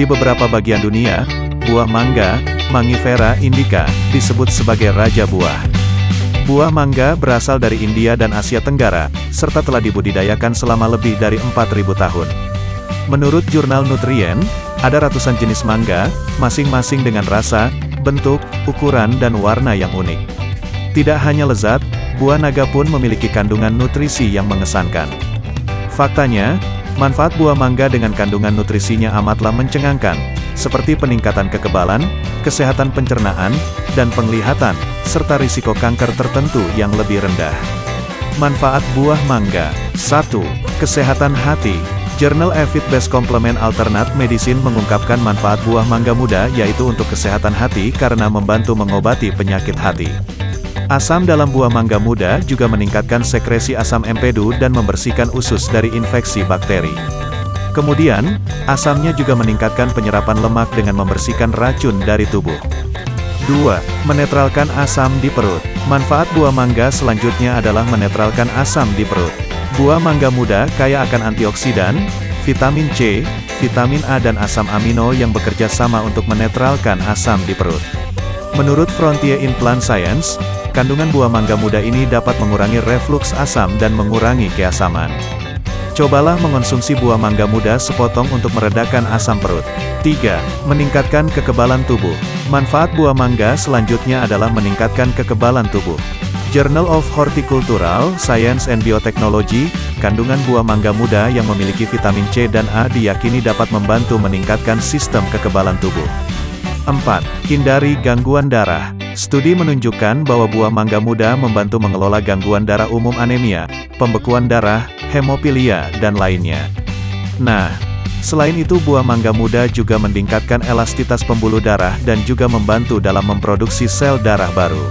Di beberapa bagian dunia, buah mangga, Mangifera indica, disebut sebagai raja buah. Buah mangga berasal dari India dan Asia Tenggara, serta telah dibudidayakan selama lebih dari 4.000 tahun. Menurut jurnal Nutrien, ada ratusan jenis mangga, masing-masing dengan rasa, bentuk, ukuran dan warna yang unik. Tidak hanya lezat, buah naga pun memiliki kandungan nutrisi yang mengesankan. Faktanya, manfaat buah mangga dengan kandungan nutrisinya amatlah mencengangkan, seperti peningkatan kekebalan, kesehatan pencernaan, dan penglihatan, serta risiko kanker tertentu yang lebih rendah. Manfaat buah mangga 1. Kesehatan hati Jurnal Evid Best Complement Alternate Medicine mengungkapkan manfaat buah mangga muda yaitu untuk kesehatan hati karena membantu mengobati penyakit hati. Asam dalam buah mangga muda juga meningkatkan sekresi asam empedu dan membersihkan usus dari infeksi bakteri. Kemudian, asamnya juga meningkatkan penyerapan lemak dengan membersihkan racun dari tubuh. 2. Menetralkan asam di perut. Manfaat buah mangga selanjutnya adalah menetralkan asam di perut. Buah mangga muda kaya akan antioksidan, vitamin C, vitamin A dan asam amino yang bekerja sama untuk menetralkan asam di perut. Menurut Frontier in Plant Science, kandungan buah mangga muda ini dapat mengurangi reflux asam dan mengurangi keasaman. Cobalah mengonsumsi buah mangga muda sepotong untuk meredakan asam perut. 3. Meningkatkan kekebalan tubuh. Manfaat buah mangga selanjutnya adalah meningkatkan kekebalan tubuh. Journal of Horticultural Science and Biotechnology, kandungan buah mangga muda yang memiliki vitamin C dan A diyakini dapat membantu meningkatkan sistem kekebalan tubuh. 4. Hindari gangguan darah. Studi menunjukkan bahwa buah mangga muda membantu mengelola gangguan darah umum anemia, pembekuan darah, hemofilia, dan lainnya. Nah, selain itu buah mangga muda juga meningkatkan elastitas pembuluh darah dan juga membantu dalam memproduksi sel darah baru.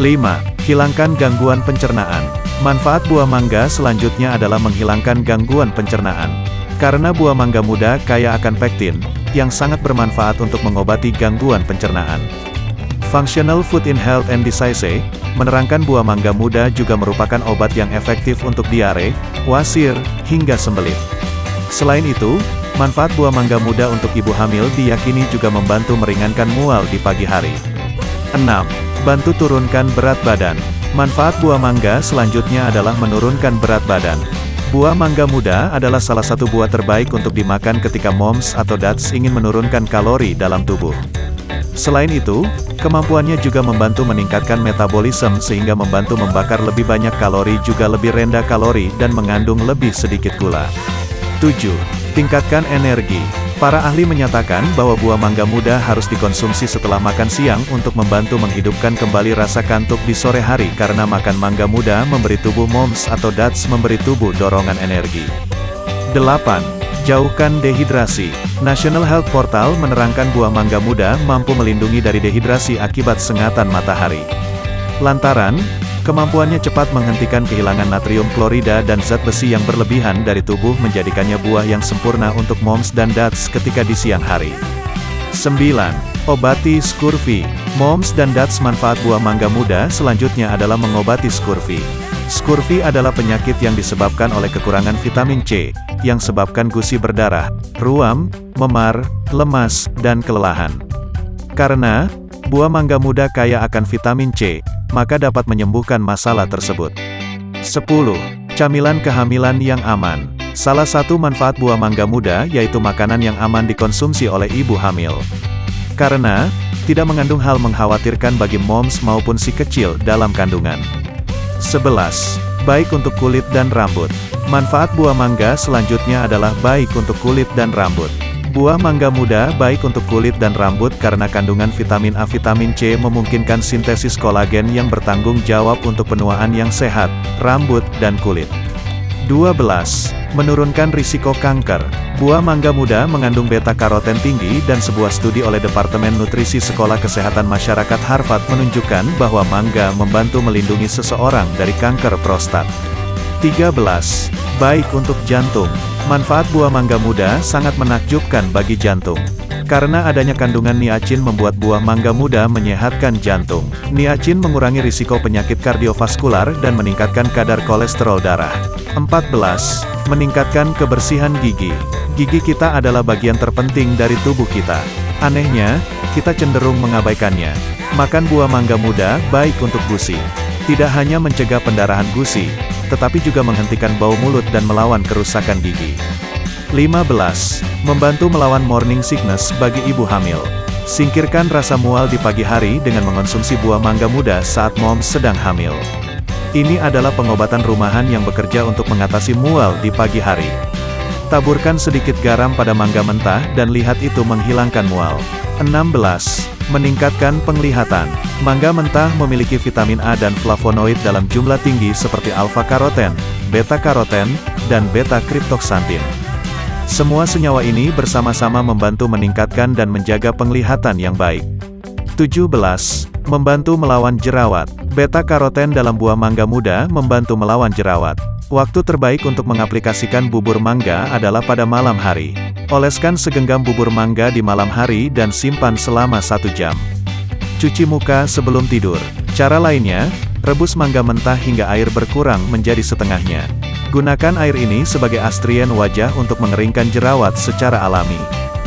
5. Hilangkan gangguan pencernaan. Manfaat buah mangga selanjutnya adalah menghilangkan gangguan pencernaan. Karena buah mangga muda kaya akan pektin, yang sangat bermanfaat untuk mengobati gangguan pencernaan. Functional Food in Health and Disease, menerangkan buah mangga muda juga merupakan obat yang efektif untuk diare, wasir, hingga sembelit. Selain itu, manfaat buah mangga muda untuk ibu hamil diyakini juga membantu meringankan mual di pagi hari. 6. Bantu turunkan berat badan. Manfaat buah mangga selanjutnya adalah menurunkan berat badan. Buah mangga muda adalah salah satu buah terbaik untuk dimakan ketika moms atau dads ingin menurunkan kalori dalam tubuh. Selain itu, kemampuannya juga membantu meningkatkan metabolisme sehingga membantu membakar lebih banyak kalori juga lebih rendah kalori dan mengandung lebih sedikit gula. 7. Tingkatkan energi. Para ahli menyatakan bahwa buah mangga muda harus dikonsumsi setelah makan siang untuk membantu menghidupkan kembali rasa kantuk di sore hari karena makan mangga muda memberi tubuh moms atau dads memberi tubuh dorongan energi. 8. Jauhkan dehidrasi. National Health Portal menerangkan buah mangga muda mampu melindungi dari dehidrasi akibat sengatan matahari. Lantaran, Kemampuannya cepat menghentikan kehilangan natrium klorida dan zat besi yang berlebihan dari tubuh menjadikannya buah yang sempurna untuk moms dan dads ketika di siang hari. 9. Obati scurvy. Moms dan dads manfaat buah mangga muda selanjutnya adalah mengobati scurvy. Scurvy adalah penyakit yang disebabkan oleh kekurangan vitamin C, yang sebabkan gusi berdarah, ruam, memar, lemas, dan kelelahan. Karena, buah mangga muda kaya akan vitamin C, maka dapat menyembuhkan masalah tersebut. 10. Camilan kehamilan yang aman. Salah satu manfaat buah mangga muda yaitu makanan yang aman dikonsumsi oleh ibu hamil. Karena, tidak mengandung hal mengkhawatirkan bagi moms maupun si kecil dalam kandungan. 11. Baik untuk kulit dan rambut. Manfaat buah mangga selanjutnya adalah baik untuk kulit dan rambut. Buah mangga muda baik untuk kulit dan rambut karena kandungan vitamin A vitamin C memungkinkan sintesis kolagen yang bertanggung jawab untuk penuaan yang sehat, rambut, dan kulit. 12. Menurunkan risiko kanker. Buah mangga muda mengandung beta-karoten tinggi dan sebuah studi oleh Departemen Nutrisi Sekolah Kesehatan Masyarakat Harvard menunjukkan bahwa mangga membantu melindungi seseorang dari kanker prostat. 13. Baik untuk jantung. Manfaat buah mangga muda sangat menakjubkan bagi jantung. Karena adanya kandungan niacin membuat buah mangga muda menyehatkan jantung. Niacin mengurangi risiko penyakit kardiovaskular dan meningkatkan kadar kolesterol darah. 14. Meningkatkan kebersihan gigi. Gigi kita adalah bagian terpenting dari tubuh kita. Anehnya, kita cenderung mengabaikannya. Makan buah mangga muda baik untuk gusi. Tidak hanya mencegah pendarahan gusi, tetapi juga menghentikan bau mulut dan melawan kerusakan gigi. 15. Membantu melawan morning sickness bagi ibu hamil. Singkirkan rasa mual di pagi hari dengan mengonsumsi buah mangga muda saat mom sedang hamil. Ini adalah pengobatan rumahan yang bekerja untuk mengatasi mual di pagi hari. Taburkan sedikit garam pada mangga mentah dan lihat itu menghilangkan mual. 16. Meningkatkan penglihatan. Mangga mentah memiliki vitamin A dan flavonoid dalam jumlah tinggi seperti alfa-karoten, beta-karoten, dan beta-kriptoksantin. Semua senyawa ini bersama-sama membantu meningkatkan dan menjaga penglihatan yang baik. 17. Membantu melawan jerawat. Beta-karoten dalam buah mangga muda membantu melawan jerawat. Waktu terbaik untuk mengaplikasikan bubur mangga adalah pada malam hari. Oleskan segenggam bubur mangga di malam hari dan simpan selama satu jam. Cuci muka sebelum tidur. Cara lainnya, rebus mangga mentah hingga air berkurang menjadi setengahnya. Gunakan air ini sebagai astrian wajah untuk mengeringkan jerawat secara alami.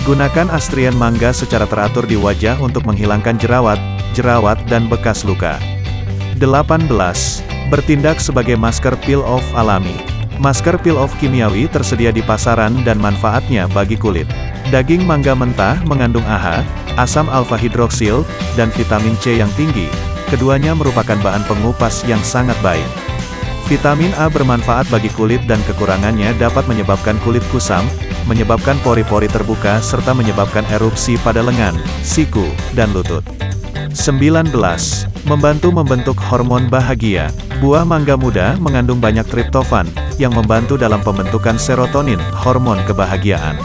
Gunakan astrian mangga secara teratur di wajah untuk menghilangkan jerawat, jerawat dan bekas luka. 18. Bertindak sebagai masker peel-off alami. Masker peel-off kimiawi tersedia di pasaran dan manfaatnya bagi kulit. Daging mangga mentah mengandung AHA, asam alfa hidroksil, dan vitamin C yang tinggi. Keduanya merupakan bahan pengupas yang sangat baik. Vitamin A bermanfaat bagi kulit dan kekurangannya dapat menyebabkan kulit kusam, menyebabkan pori-pori terbuka serta menyebabkan erupsi pada lengan, siku, dan lutut. 19. Membantu membentuk hormon bahagia. Buah mangga muda mengandung banyak triptofan, yang membantu dalam pembentukan serotonin, hormon kebahagiaan.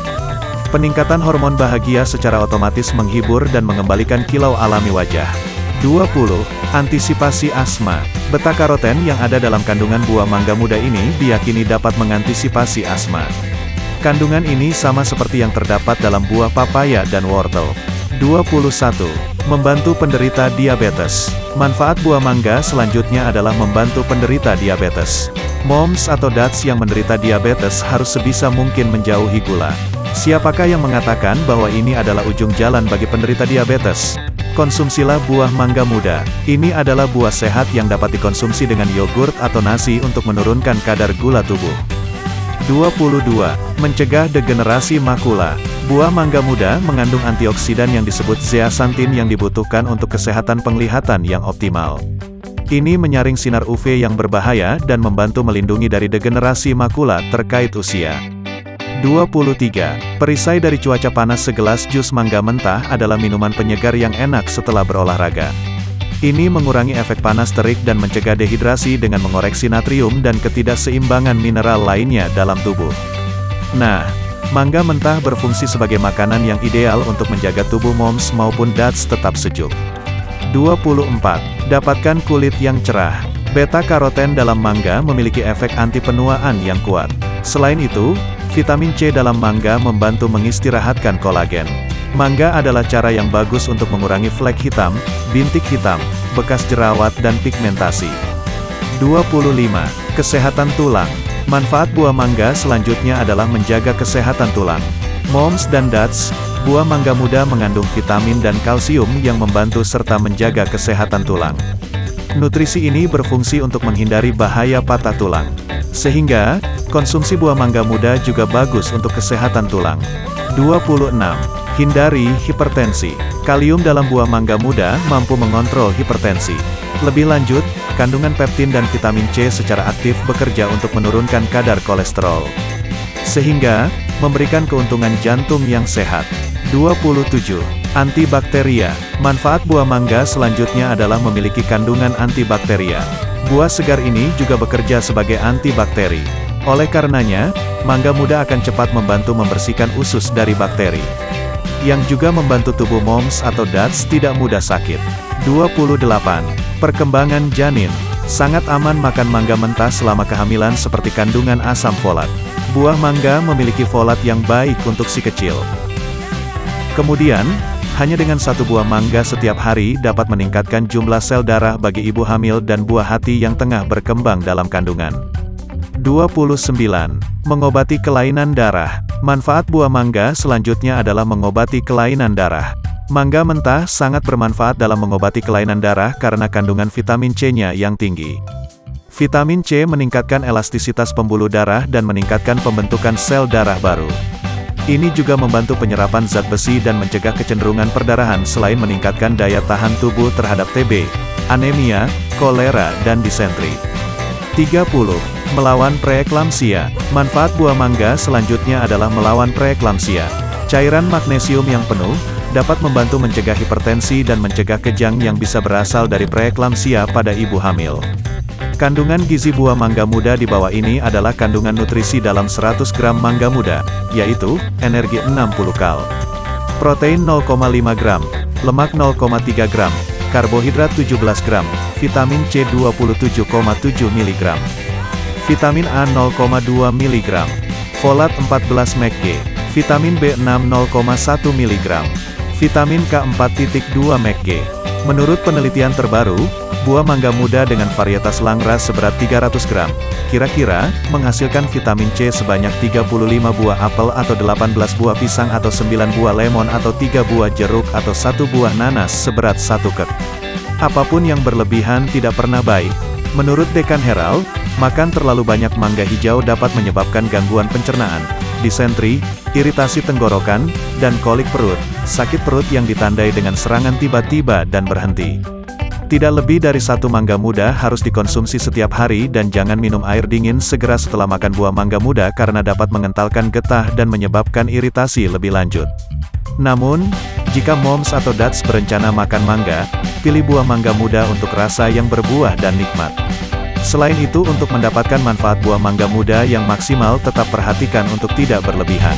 Peningkatan hormon bahagia secara otomatis menghibur dan mengembalikan kilau alami wajah. 20. Antisipasi asma. Beta-karoten yang ada dalam kandungan buah mangga muda ini diyakini dapat mengantisipasi asma. Kandungan ini sama seperti yang terdapat dalam buah papaya dan wortel. 21. Membantu penderita diabetes. Manfaat buah mangga selanjutnya adalah membantu penderita diabetes. Moms atau dads yang menderita diabetes harus sebisa mungkin menjauhi gula. Siapakah yang mengatakan bahwa ini adalah ujung jalan bagi penderita diabetes? Konsumsilah buah mangga muda. Ini adalah buah sehat yang dapat dikonsumsi dengan yogurt atau nasi untuk menurunkan kadar gula tubuh. 22. Mencegah degenerasi makula. Buah mangga muda mengandung antioksidan yang disebut zeaxanthin yang dibutuhkan untuk kesehatan penglihatan yang optimal. Ini menyaring sinar UV yang berbahaya dan membantu melindungi dari degenerasi makula terkait usia. 23. Perisai dari cuaca panas segelas jus mangga mentah adalah minuman penyegar yang enak setelah berolahraga. Ini mengurangi efek panas terik dan mencegah dehidrasi dengan mengoreksi natrium dan ketidakseimbangan mineral lainnya dalam tubuh. Nah, mangga mentah berfungsi sebagai makanan yang ideal untuk menjaga tubuh moms maupun dads tetap sejuk. 24. Dapatkan kulit yang cerah. Beta-karoten dalam mangga memiliki efek anti penuaan yang kuat. Selain itu, vitamin C dalam mangga membantu mengistirahatkan kolagen. Mangga adalah cara yang bagus untuk mengurangi flek hitam, bintik hitam, bekas jerawat dan pigmentasi. 25. Kesehatan tulang. Manfaat buah mangga selanjutnya adalah menjaga kesehatan tulang. Moms dan dads, buah mangga muda mengandung vitamin dan kalsium yang membantu serta menjaga kesehatan tulang. Nutrisi ini berfungsi untuk menghindari bahaya patah tulang. Sehingga, konsumsi buah mangga muda juga bagus untuk kesehatan tulang. 26. Hindari hipertensi. Kalium dalam buah mangga muda mampu mengontrol hipertensi. Lebih lanjut, kandungan peptin dan vitamin C secara aktif bekerja untuk menurunkan kadar kolesterol. Sehingga, memberikan keuntungan jantung yang sehat. 27. Antibakteria. Manfaat buah mangga selanjutnya adalah memiliki kandungan antibakteria. Buah segar ini juga bekerja sebagai antibakteri. Oleh karenanya, mangga muda akan cepat membantu membersihkan usus dari bakteri yang juga membantu tubuh moms atau dads tidak mudah sakit. 28. Perkembangan janin. Sangat aman makan mangga mentah selama kehamilan seperti kandungan asam folat. Buah mangga memiliki folat yang baik untuk si kecil. Kemudian, hanya dengan satu buah mangga setiap hari dapat meningkatkan jumlah sel darah bagi ibu hamil dan buah hati yang tengah berkembang dalam kandungan. 29. Mengobati kelainan darah. Manfaat buah mangga selanjutnya adalah mengobati kelainan darah. Mangga mentah sangat bermanfaat dalam mengobati kelainan darah karena kandungan vitamin C-nya yang tinggi. Vitamin C meningkatkan elastisitas pembuluh darah dan meningkatkan pembentukan sel darah baru. Ini juga membantu penyerapan zat besi dan mencegah kecenderungan perdarahan selain meningkatkan daya tahan tubuh terhadap TB, anemia, kolera, dan disentri. 30. Melawan preeklamsia. Manfaat buah mangga selanjutnya adalah melawan preeklamsia. Cairan magnesium yang penuh, dapat membantu mencegah hipertensi dan mencegah kejang yang bisa berasal dari preeklamsia pada ibu hamil. Kandungan gizi buah mangga muda di bawah ini adalah kandungan nutrisi dalam 100 gram mangga muda, yaitu, energi 60 kal, protein 0,5 gram, lemak 0,3 gram, karbohidrat 17 gram, vitamin C 27,7 mg, vitamin A 0,2 mg, folat 14 mg, vitamin B6 0,1 mg, vitamin K 4,2 mg. Menurut penelitian terbaru, Buah mangga muda dengan varietas langras seberat 300 gram, kira-kira, menghasilkan vitamin C sebanyak 35 buah apel atau 18 buah pisang atau 9 buah lemon atau 3 buah jeruk atau 1 buah nanas seberat 1 kek. Apa pun yang berlebihan tidak pernah baik. Menurut Dekan Herald, makan terlalu banyak mangga hijau dapat menyebabkan gangguan pencernaan, disentri, iritasi tenggorokan, dan kolik perut, sakit perut yang ditandai dengan serangan tiba-tiba dan berhenti. Tidak lebih dari satu mangga muda harus dikonsumsi setiap hari dan jangan minum air dingin segera setelah makan buah mangga muda karena dapat mengentalkan getah dan menyebabkan iritasi lebih lanjut. Namun, jika moms atau dads berencana makan mangga, pilih buah mangga muda untuk rasa yang berbuah dan nikmat. Selain itu untuk mendapatkan manfaat buah mangga muda yang maksimal tetap perhatikan untuk tidak berlebihan.